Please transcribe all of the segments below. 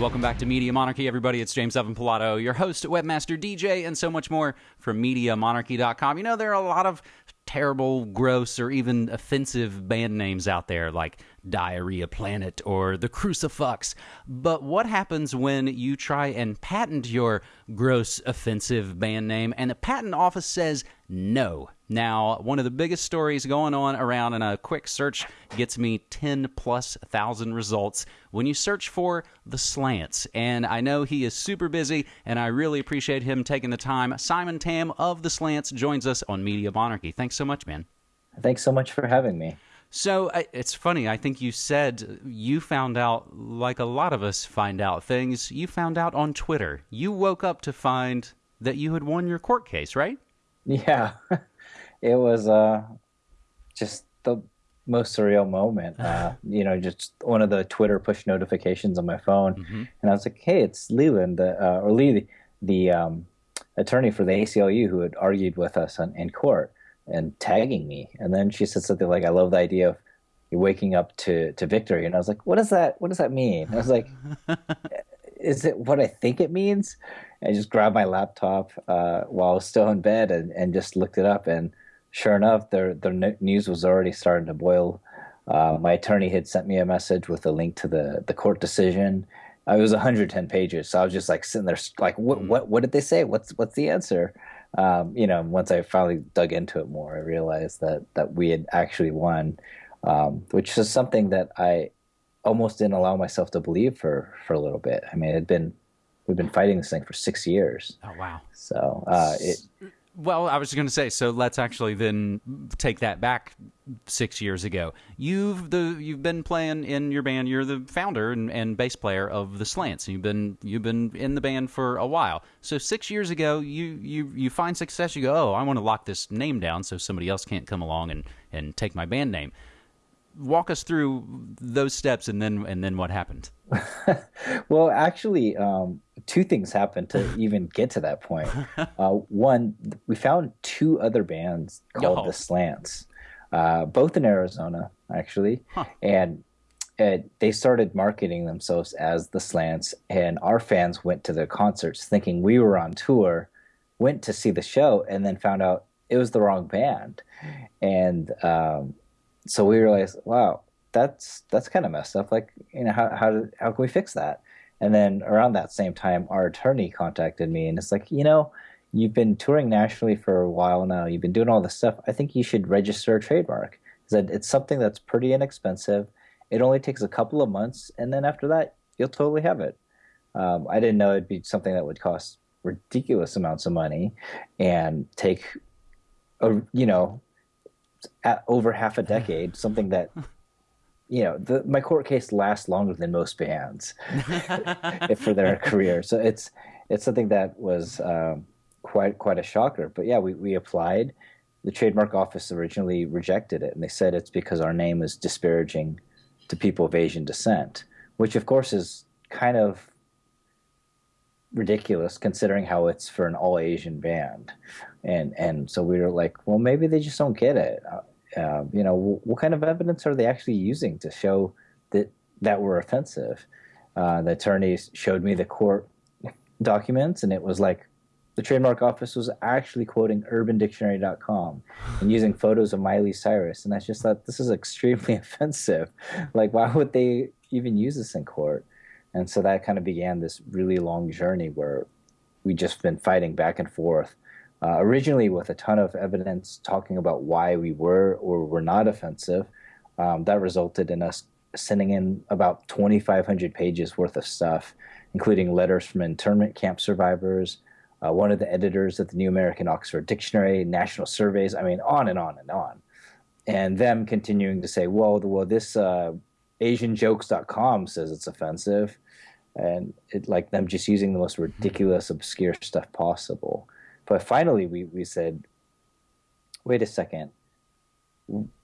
Welcome back to Media Monarchy, everybody. It's James Evan Pilato, your host, webmaster, DJ, and so much more from MediaMonarchy.com. You know, there are a lot of terrible, gross, or even offensive band names out there like Diarrhea Planet or The Crucifucks. But what happens when you try and patent your gross, offensive band name and the patent office says no? Now, one of the biggest stories going on around in a quick search gets me 10 plus thousand results when you search for the slants. And I know he is super busy, and I really appreciate him taking the time. Simon Tam of the slants joins us on Media Monarchy. Thanks so much, man. Thanks so much for having me. So it's funny. I think you said you found out, like a lot of us find out things, you found out on Twitter. You woke up to find that you had won your court case, right? Yeah. it was uh, just the most surreal moment. Uh, you know, just one of the Twitter push notifications on my phone, mm-hmm. and I was like, "Hey, it's Leland uh, or Lee, the, the um, attorney for the ACLU who had argued with us on, in court and tagging me." And then she said something like, "I love the idea of." waking up to, to victory and i was like what does that what does that mean i was like is it what i think it means I just grabbed my laptop uh, while I was still in bed and, and just looked it up. And sure enough, their their news was already starting to boil. Uh, my attorney had sent me a message with a link to the the court decision. Uh, it was 110 pages, so I was just like sitting there, like, what mm. what what did they say? What's what's the answer? Um, you know, once I finally dug into it more, I realized that that we had actually won, um, which is something that I almost didn't allow myself to believe for for a little bit. I mean, it had been we've been fighting this thing for six years. Oh wow! So uh, it. Well, I was going to say, so let's actually then take that back six years ago. You've the you've been playing in your band. You're the founder and, and bass player of the Slants. You've been you've been in the band for a while. So six years ago, you you you find success. You go, oh, I want to lock this name down so somebody else can't come along and and take my band name walk us through those steps and then and then what happened well actually um, two things happened to even get to that point uh, one we found two other bands called oh. the slants uh, both in arizona actually huh. and they started marketing themselves as the slants and our fans went to their concerts thinking we were on tour went to see the show and then found out it was the wrong band and um, so we realized, wow, that's that's kind of messed up. Like, you know, how how how can we fix that? And then around that same time, our attorney contacted me, and it's like, you know, you've been touring nationally for a while now. You've been doing all this stuff. I think you should register a trademark. That it's something that's pretty inexpensive. It only takes a couple of months, and then after that, you'll totally have it. Um, I didn't know it'd be something that would cost ridiculous amounts of money and take, a, you know, over half a decade, something that you know, the, my court case lasts longer than most bands for their career. So it's it's something that was um, quite quite a shocker. But yeah, we, we applied. The trademark office originally rejected it, and they said it's because our name is disparaging to people of Asian descent, which of course is kind of ridiculous considering how it's for an all Asian band, and and so we were like, well, maybe they just don't get it. Uh, uh, you know, w- what kind of evidence are they actually using to show that that we're offensive? Uh, the attorneys showed me the court documents, and it was like the trademark office was actually quoting UrbanDictionary.com and using photos of Miley Cyrus, and I just thought this is extremely offensive. Like, why would they even use this in court? And so that kind of began this really long journey where we just been fighting back and forth. Uh, originally, with a ton of evidence talking about why we were or were not offensive, um, that resulted in us sending in about 2,500 pages worth of stuff, including letters from internment camp survivors, uh, one of the editors of the New American Oxford Dictionary, national surveys. I mean, on and on and on, and them continuing to say, "Well, well, this uh, AsianJokes.com says it's offensive, and it like them just using the most ridiculous, obscure stuff possible. But finally, we we said, wait a second.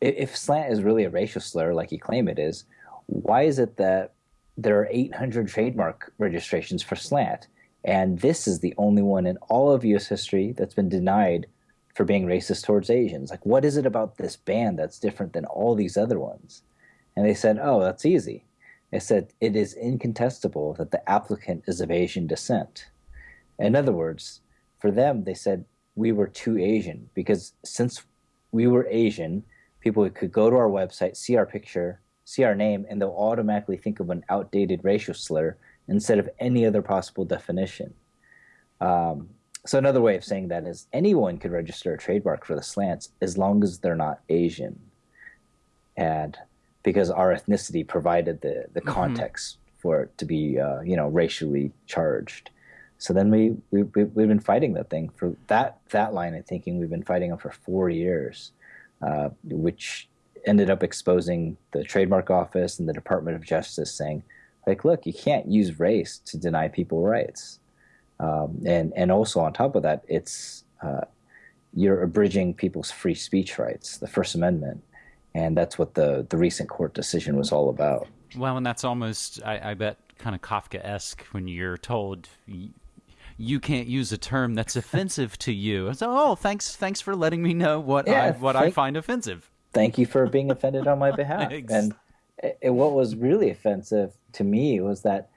If slant is really a racial slur, like you claim it is, why is it that there are 800 trademark registrations for slant, and this is the only one in all of U.S. history that's been denied for being racist towards Asians? Like, what is it about this band that's different than all these other ones? And they said, oh, that's easy. They said it is incontestable that the applicant is of Asian descent. In other words, for them, they said we were too Asian because since we were Asian, people could go to our website, see our picture, see our name, and they'll automatically think of an outdated racial slur instead of any other possible definition. Um, so another way of saying that is anyone could register a trademark for the slants as long as they're not Asian, and because our ethnicity provided the the mm-hmm. context for it to be uh, you know racially charged. So then we, we we've been fighting that thing for that that line of thinking. We've been fighting them for four years, uh, which ended up exposing the trademark office and the Department of Justice, saying, like, look, you can't use race to deny people rights, um, and and also on top of that, it's uh, you're abridging people's free speech rights, the First Amendment, and that's what the the recent court decision was all about. Well, and that's almost, I, I bet, kind of Kafka esque when you're told you can't use a term that's offensive to you. So, oh, thanks, thanks for letting me know what yeah, I what thank, I find offensive. Thank you for being offended on my behalf. and it, what was really offensive to me was that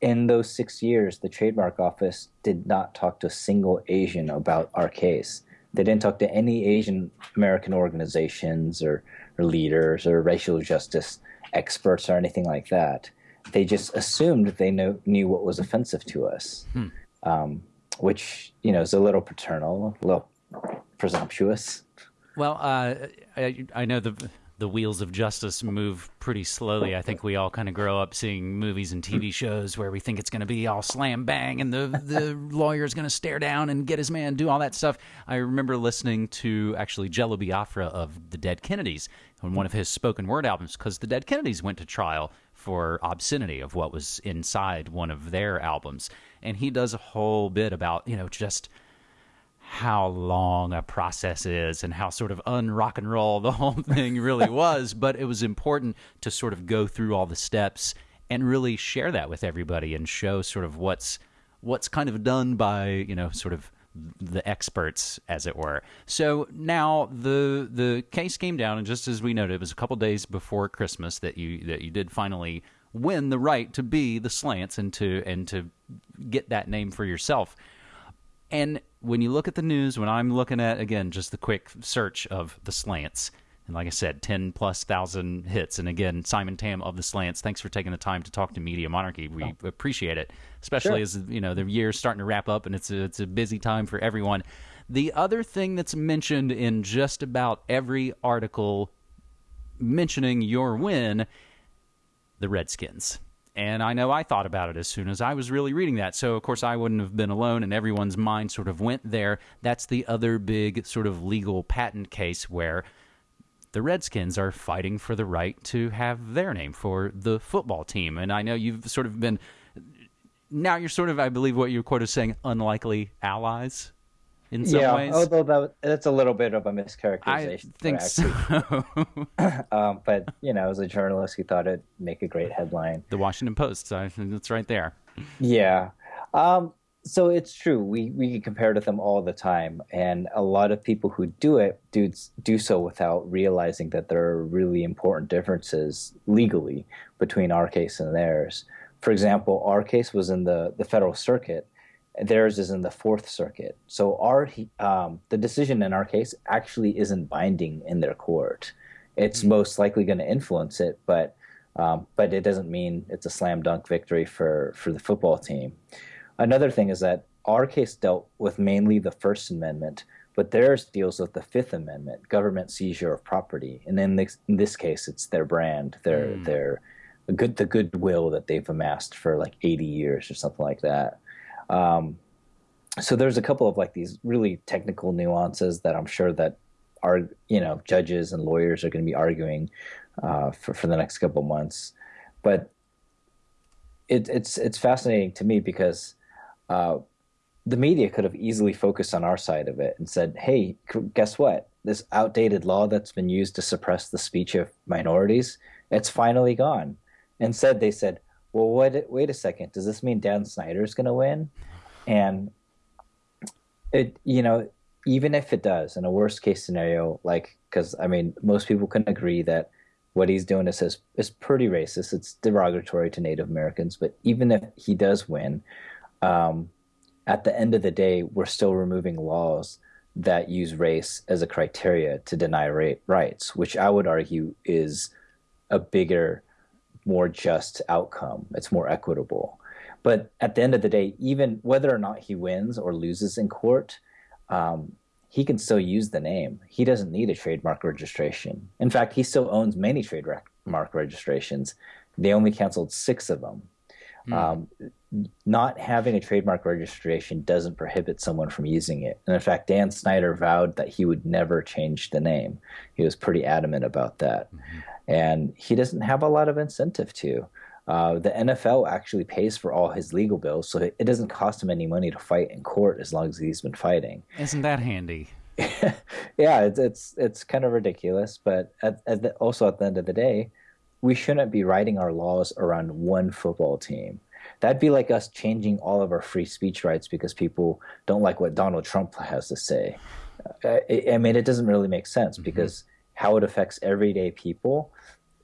in those six years, the trademark office did not talk to a single Asian about our case. They didn't talk to any Asian American organizations or, or leaders or racial justice experts or anything like that they just assumed they know, knew what was offensive to us, hmm. um, which you know is a little paternal, a little presumptuous. Well, uh, I, I, know the the wheels of justice move pretty slowly. I think we all kind of grow up seeing movies and TV shows where we think it's going to be all slam bang and the the lawyer's going to stare down and get his man, do all that stuff. I remember listening to actually Jello Biafra of the Dead Kennedys on one of his spoken word albums because the Dead Kennedys went to trial for obscenity of what was inside one of their albums. And he does a whole bit about, you know, just how long a process is and how sort of unrock and roll the whole thing really was. But it was important to sort of go through all the steps and really share that with everybody and show sort of what's what's kind of done by, you know, sort of the experts, as it were. So now the the case came down, and just as we noted, it was a couple days before Christmas that you that you did finally win the right to be the slants and to and to get that name for yourself. And when you look at the news, when I'm looking at again just the quick search of the slants, and like I said, 10 plus thousand hits. And again, Simon Tam of the Slants, thanks for taking the time to talk to Media Monarchy. We oh. appreciate it, especially sure. as you know the year's starting to wrap up and it's a, it's a busy time for everyone. The other thing that's mentioned in just about every article mentioning your win, the Redskins. And I know I thought about it as soon as I was really reading that. So, of course, I wouldn't have been alone, and everyone's mind sort of went there. That's the other big sort of legal patent case where the Redskins are fighting for the right to have their name for the football team. And I know you've sort of been now you're sort of, I believe, what your quote is saying, unlikely allies in some yeah, ways. although that, that's a little bit of a mischaracterization. I think so. um, but you know, as a journalist, he thought it'd make a great headline. The Washington Post. So it's right there. Yeah. Um, so it's true. We we compare to them all the time, and a lot of people who do it do do so without realizing that there are really important differences legally between our case and theirs. For example, our case was in the the federal circuit, theirs is in the Fourth Circuit. So our um, the decision in our case actually isn't binding in their court. It's mm-hmm. most likely going to influence it, but um, but it doesn't mean it's a slam dunk victory for for the football team. Another thing is that our case dealt with mainly the First Amendment, but theirs deals with the Fifth Amendment, government seizure of property. And in this, in this case, it's their brand, their mm. their good the goodwill that they've amassed for like 80 years or something like that. Um, so there's a couple of like these really technical nuances that I'm sure that are you know judges and lawyers are going to be arguing uh, for for the next couple months, but it, it's it's fascinating to me because uh, the media could have easily focused on our side of it and said, hey, guess what? This outdated law that's been used to suppress the speech of minorities, it's finally gone. Instead, they said, well, what, wait a second, does this mean Dan Snyder is going to win? And it, you know, even if it does, in a worst case scenario, like, because I mean, most people can agree that what he's doing is is, is pretty racist. It's derogatory to Native Americans. But even if he does win, um, at the end of the day, we're still removing laws that use race as a criteria to deny ra- rights, which I would argue is a bigger, more just outcome. It's more equitable. But at the end of the day, even whether or not he wins or loses in court, um, he can still use the name. He doesn't need a trademark registration. In fact, he still owns many trademark registrations. They only canceled six of them. Mm. Um, not having a trademark registration doesn't prohibit someone from using it. And in fact, Dan Snyder vowed that he would never change the name. He was pretty adamant about that. Mm-hmm. And he doesn't have a lot of incentive to. Uh, the NFL actually pays for all his legal bills, so it, doesn't cost him any money to fight in court as long as he's been fighting. Isn't that handy? yeah, it's, it's it's kind of ridiculous, but at, at the, also at the end of the day, we shouldn't be writing our laws around one football team. That'd be like us changing all of our free speech rights because people don't like what Donald Trump has to say. Uh, I, I mean, it doesn't really make sense mm-hmm. because how it affects everyday people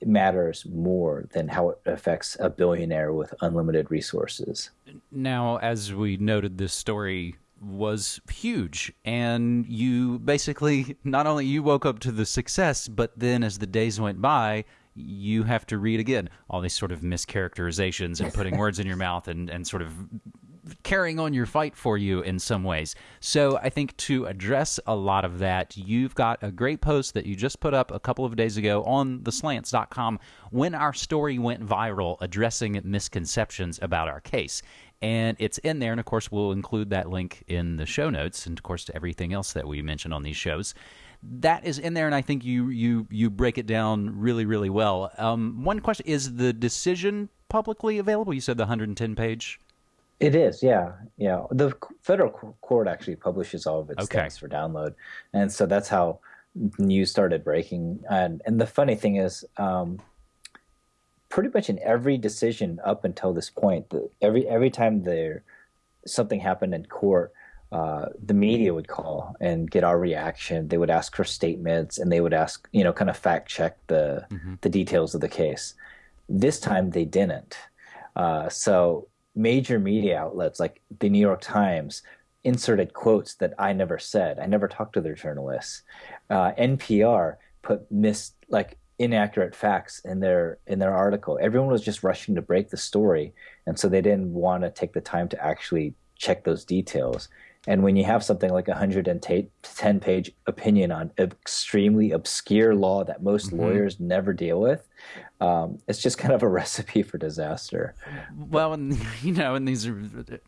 matters more than how it affects a billionaire with unlimited resources. Now, as we noted, this story was huge and you basically not only you woke up to the success but then as the days went by you have to read again all these sort of mischaracterizations and putting words in your mouth and, and sort of carrying on your fight for you in some ways. So I think to address a lot of that, you've got a great post that you just put up a couple of days ago on theslants.com when our story went viral addressing misconceptions about our case. And it's in there, and of course, we'll include that link in the show notes, and of course, to everything else that we mention on these shows that is in there, and I think you you you break it down really really well. Um, one question is the decision publicly available? You said the 110 page. It is, yeah, yeah. The federal court actually publishes all of its okay. things for download, and so that's how news started breaking. And and the funny thing is, um, pretty much in every decision up until this point, the, every every time there something happened in court, uh, the media would call and get our reaction. They would ask for statements, and they would ask, you know, kind of fact check the mm-hmm. the details of the case. This time they didn't. Uh, so major media outlets like the New York Times inserted quotes that I never said. I never talked to their journalists. Uh, NPR put mis like inaccurate facts in their in their article. Everyone was just rushing to break the story, and so they didn't want to take the time to actually check those details. And when you have something like a 110 page opinion on extremely obscure law that most mm-hmm. lawyers never deal with, um, it's just kind of a recipe for disaster. Well, and you know, and these are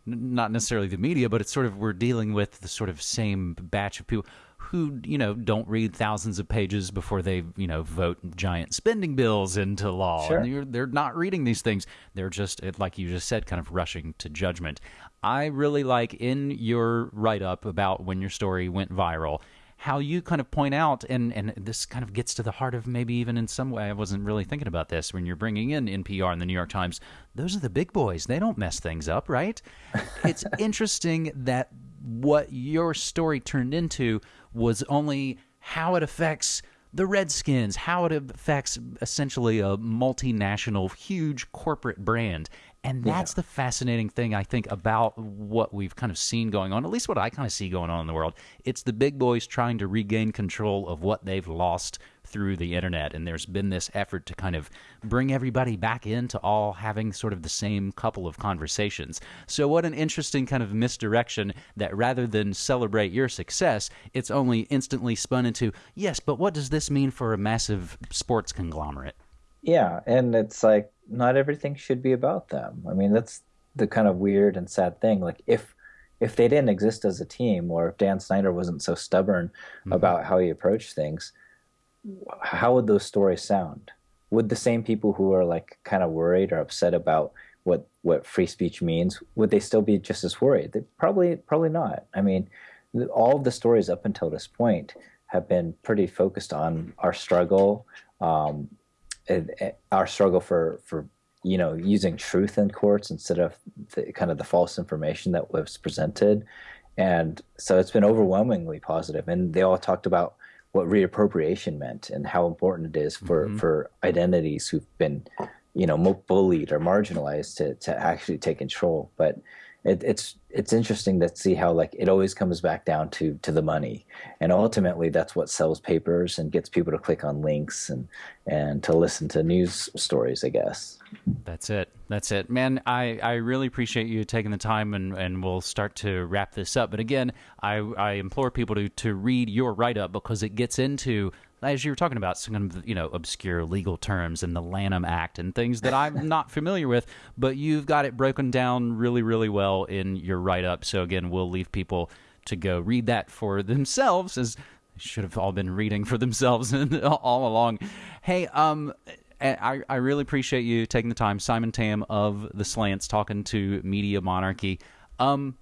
not necessarily the media, but it's sort of we're dealing with the sort of same batch of people who you know don't read thousands of pages before they you know vote giant spending bills into law. Sure. And they're not reading these things. They're just like you just said, kind of rushing to judgment. I really like in your write up about when your story went viral how you kind of point out, and, and this kind of gets to the heart of maybe even in some way, I wasn't really thinking about this when you're bringing in NPR and the New York Times. Those are the big boys. They don't mess things up, right? it's interesting that what your story turned into was only how it affects the Redskins, how it affects essentially a multinational, huge corporate brand. And that's yeah. the fascinating thing, I think, about what we've kind of seen going on, at least what I kind of see going on in the world. It's the big boys trying to regain control of what they've lost through the internet. And there's been this effort to kind of bring everybody back into all having sort of the same couple of conversations. So, what an interesting kind of misdirection that rather than celebrate your success, it's only instantly spun into, yes, but what does this mean for a massive sports conglomerate? Yeah. And it's like, not everything should be about them. I mean, that's the kind of weird and sad thing. Like if if they didn't exist as a team, or if Dan Snyder wasn't so stubborn mm-hmm. about how he approached things, how would those stories sound? Would the same people who are like kind of worried or upset about what what free speech means would they still be just as worried? They probably probably not. I mean, all of the stories up until this point have been pretty focused on our struggle, um, our struggle for for you know using truth in courts instead of the, kind of the false information that was presented and so it's been overwhelmingly positive and they all talked about what reappropriation meant and how important it is for Mm-hmm. for identities who've been you know bullied or marginalized to to actually take control but it, it's it's interesting to see how like it always comes back down to to the money and ultimately that's what sells papers and gets people to click on links and and to listen to news stories i guess That's it. That's it. Man, I, I really appreciate you taking the time and, and we'll start to wrap this up. But again, I, I implore people to, to read your write up because it gets into, as you were talking about, some of the, you know, obscure legal terms and the Lanham Act and things that I'm not familiar with, but you've got it broken down really, really well in your write up. So again, we'll leave people to go read that for themselves as they should have all been reading for themselves all along. Hey, um, I, I really appreciate you taking the time, Simon Tam of the Slants, talking to Media Monarchy. Um,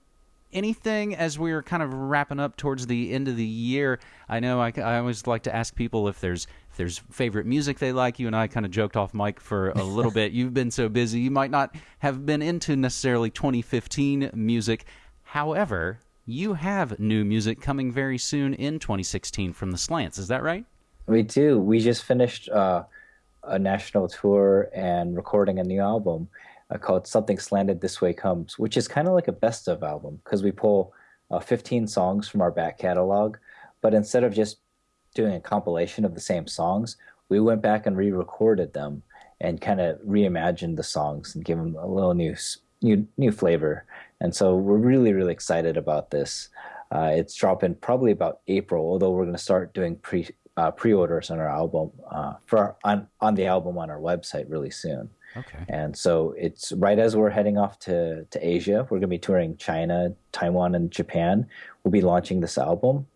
anything as we're kind of wrapping up towards the end of the year? I know I, I always like to ask people if there's if there's favorite music they like. You and I kind of joked off mic for a little bit. You've been so busy, you might not have been into necessarily 2015 music. However, you have new music coming very soon in 2016 from the Slants. Is that right? we do we just finished uh, a national tour and recording a new album uh, called something slanted this way comes which is kind of like a best of album because we pull uh, 15 songs from our back catalog but instead of just doing a compilation of the same songs we went back and re-recorded them and kind of reimagined the songs and give them a little new new new flavor and so we're really really excited about this uh, it's dropping probably about April, although we're going to start doing pre uh, pre-orders on our album uh, for our, on on the album on our website really soon. Okay. And so it's right as we're heading off to to Asia. We're going to be touring China, Taiwan, and Japan. We'll be launching this album,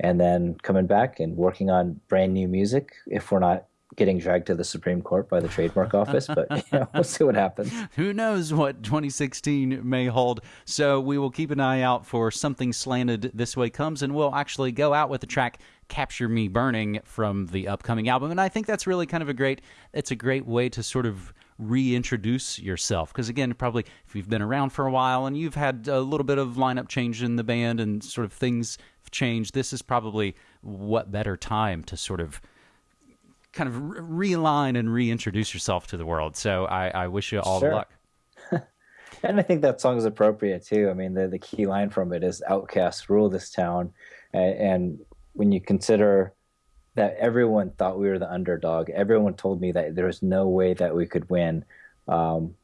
and then coming back and working on brand new music. If we're not getting dragged to the Supreme Court by the trademark office, but you know, we'll see what happens. who knows what 2016 may hold. So we will keep an eye out for something slanted this way comes, and we'll actually go out with the track "Capture Me Burning" from the upcoming album. And I think that's really kind of a great. It's a great way to sort of reintroduce yourself because again probably if you've been around for a while and you've had a little bit of lineup change in the band and sort of things have changed this is probably what better time to sort of kind of realign and reintroduce yourself to the world so i, I wish you all Sure. the luck And I think that song is appropriate too. I mean, the the key line from it is "Outcasts rule this town," and, and when you consider that everyone thought we were the underdog, everyone told me that there was no way that we could win. Um,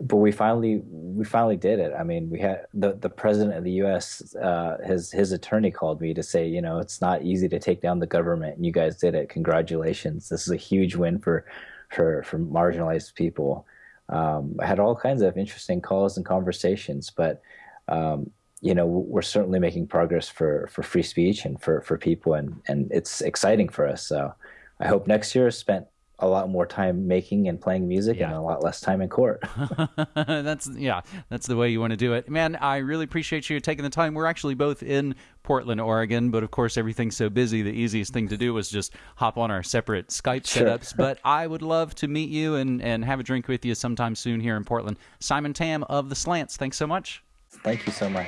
but we finally we finally did it. I mean, we had the the president of the U.S. Uh, his his attorney called me to say, you know, it's not easy to take down the government, and you guys did it. Congratulations! This is a huge win for for for marginalized people. Um, I had all kinds of interesting calls and conversations, but um, you know, we're certainly making progress for for free speech and for for people, and and it's exciting for us. So I hope next year is spent a lot more time making and playing music and a lot less time in court. that's yeah, that's the way you want to do it, man. I really appreciate you taking the time. We're actually both in Portland, Oregon, but of course everything's so busy. The easiest thing to do was just hop on our separate Skype Sure. setups. but I would love to meet you and and have a drink with you sometime soon here in Portland. Simon Tam of the Slants. Thanks so much. Thank you so much.